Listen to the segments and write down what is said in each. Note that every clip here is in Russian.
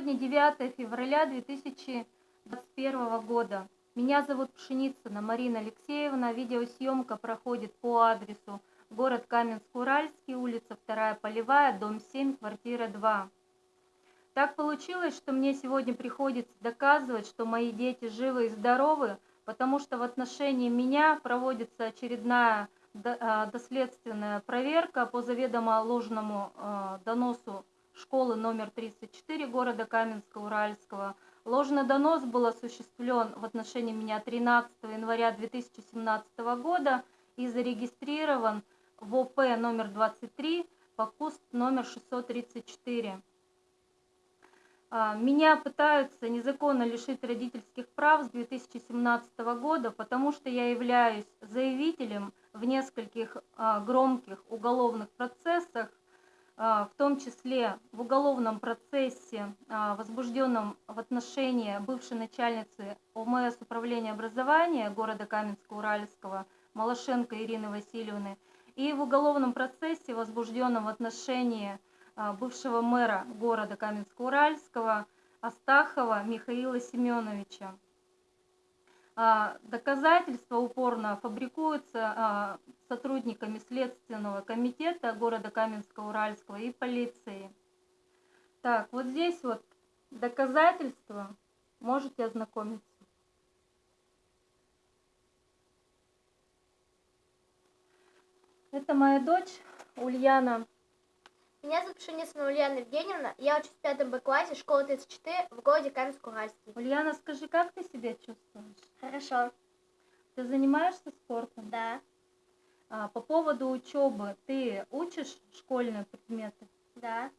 Сегодня 9 февраля 2021 года. Меня зовут Пшеницына Марина Алексеевна. Видеосъемка проходит по адресу город Каменск-Уральский, улица 2 Полевая, дом 7, квартира 2. Так получилось, что мне сегодня приходится доказывать, что мои дети живы и здоровы, потому что в отношении меня проводится очередная а, доследственная проверка по заведомо ложному а, доносу школы номер 34 города Каменска-Уральского. Ложный донос был осуществлен в отношении меня 13 января 2017 года и зарегистрирован в ОП номер 23 по КУСТ номер 634. А, меня пытаются незаконно лишить родительских прав с 2017 года, потому что я являюсь заявителем в нескольких а, громких уголовных процессах, в том числе в уголовном процессе, а, возбужденном в отношении бывшей начальницы ОМС управления образования города Каменска-Уральского Малашенко Ирины Васильевны, и в уголовном процессе, возбужденном в отношении а, бывшего мэра города Каменска-Уральского Астахова Михаила Семеновича. А, доказательства упорно фабрикуются а, сотрудниками Следственного комитета города Каменска-Уральского и полиции. Так, вот здесь вот доказательства, можете ознакомиться. Это моя дочь Ульяна меня зовут Пшеницына Ульяна Евгеньевна. Я учусь в пятом Б классе школы 34 в городе Каменск-Уральский. Ульяна, скажи, как ты себя чувствуешь? Хорошо. Ты занимаешься спортом? Да. А, по поводу учебы, ты учишь школьные предметы? Да.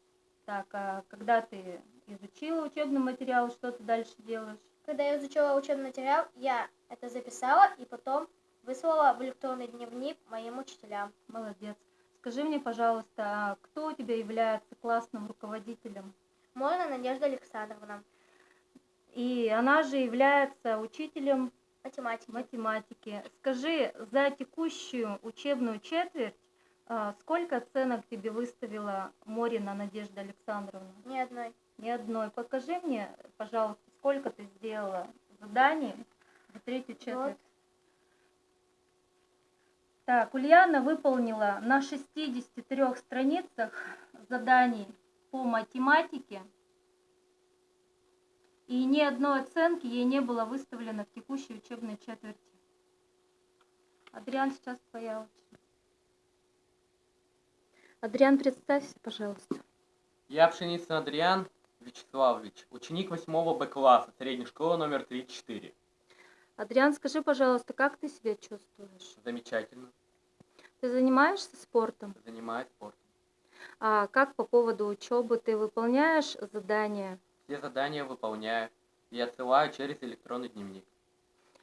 Так, а когда ты изучила учебный материал, что ты дальше делаешь? Когда я изучила учебный материал, я это записала и потом выслала в электронный дневник моим учителям. Молодец. Скажи мне, пожалуйста, а кто у тебя является классным руководителем? Можно Надежда Александровна. И она же является учителем математики. математики. Скажи, за текущую учебную четверть а, сколько оценок тебе выставила Морина Надежда Александровна? Ни одной. Ни одной. Покажи мне, пожалуйста, сколько ты сделала заданий за третью четверть. Вот. Так, Ульяна выполнила на 63 страницах заданий по математике, и ни одной оценки ей не было выставлено в текущей учебной четверти. Адриан, сейчас твоя очередь. Адриан, представься, пожалуйста. Я Пшеницын Адриан Вячеславович, ученик 8 Б класса средней школы номер 34. Адриан, скажи, пожалуйста, как ты себя чувствуешь? Замечательно. Ты занимаешься спортом? Занимаюсь спортом. А как по поводу учебы ты выполняешь задания? Все задания выполняю и отсылаю через электронный дневник.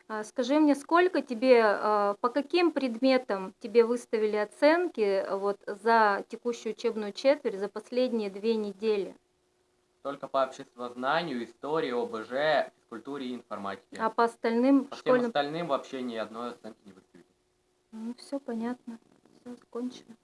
А скажи мне, сколько тебе, а, по каким предметам тебе выставили оценки вот, за текущую учебную четверть, за последние две недели? Только по обществознанию, истории, ОБЖ, физкультуре и информатике. А по остальным по школьным... всем остальным вообще ни одной оценки не выставили. Ну, все понятно. Все закончено.